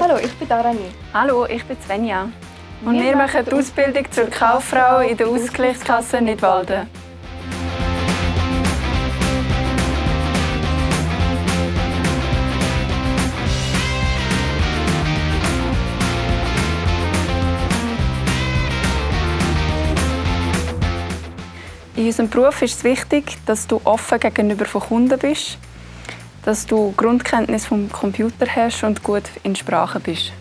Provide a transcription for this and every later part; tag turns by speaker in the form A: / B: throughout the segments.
A: Hallo, ich bin Darani.
B: Hallo, ich bin Svenja. Und wir, wir machen die Ausbildung zur Kauffrau in der Ausgleichskasse Nidwalden. In unserem Beruf ist es wichtig, dass du offen gegenüber von Kunden bist, dass du Grundkenntnis vom Computer hast und gut in Sprachen bist.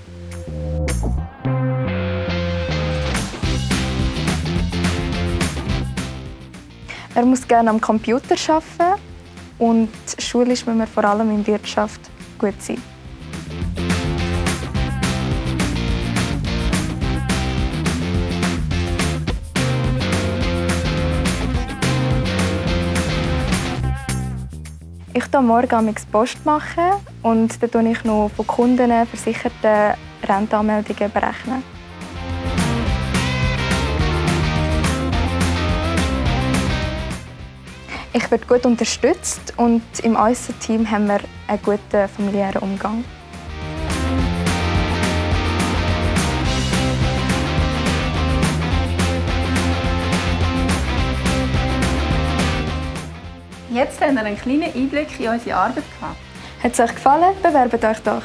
A: Er muss gerne am Computer arbeiten und schulisch müssen wir vor allem in Wirtschaft gut sein. Ich mache morgen Post machen und dann berechne ich noch von Kunden versicherten Rentenanmeldungen. Berechnen. Ich werde gut unterstützt und im Äusserteam haben wir einen guten familiären Umgang.
B: Jetzt haben wir einen kleinen Einblick in unsere Arbeit gehabt.
A: Hat es euch gefallen? Bewerbt euch doch!